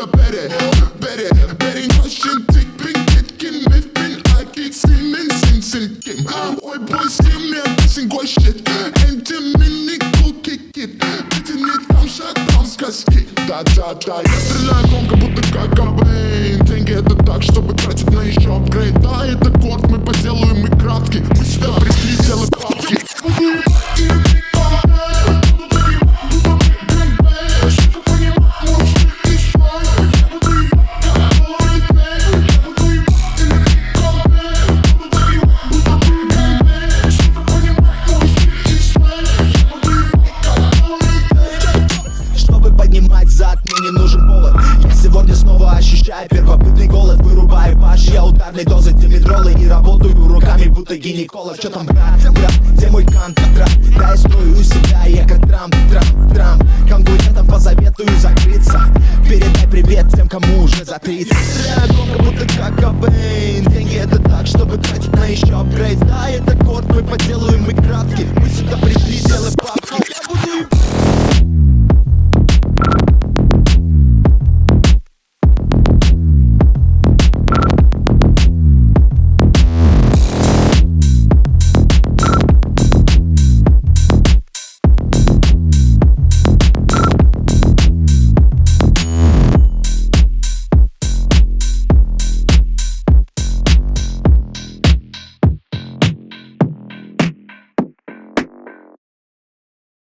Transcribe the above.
Eller bedre, bedre, bedre Norsen Tikk, bing, kitken, miffen Erkek, simen, sin, sin, kim Oi, boy, sim, jeg vissin, går shit. Hente minni, go, kick it. Bitte nit, damsha, damska, skik Da, da, da, jeg striller, konga, butter, kaka поднимать зад, мне не нужен повод. Я сегодня снова ощущаю первобытный голод. Вырубаю баш, я ударной дозы димедролы И работаю руками, будто гинеколог. Чё там, брат, брат, где мой контракт? Да, я строю себя, я как Трамп, Трамп, Трамп Конкурентам посоветую закрыться. Передай привет тем, кому уже за 30 Стреляю громко, будто как Кобейн. Деньги это так, чтобы тратить на еще апгрейд. Да, это код, мы поделаем и кратки Мы сюда пришли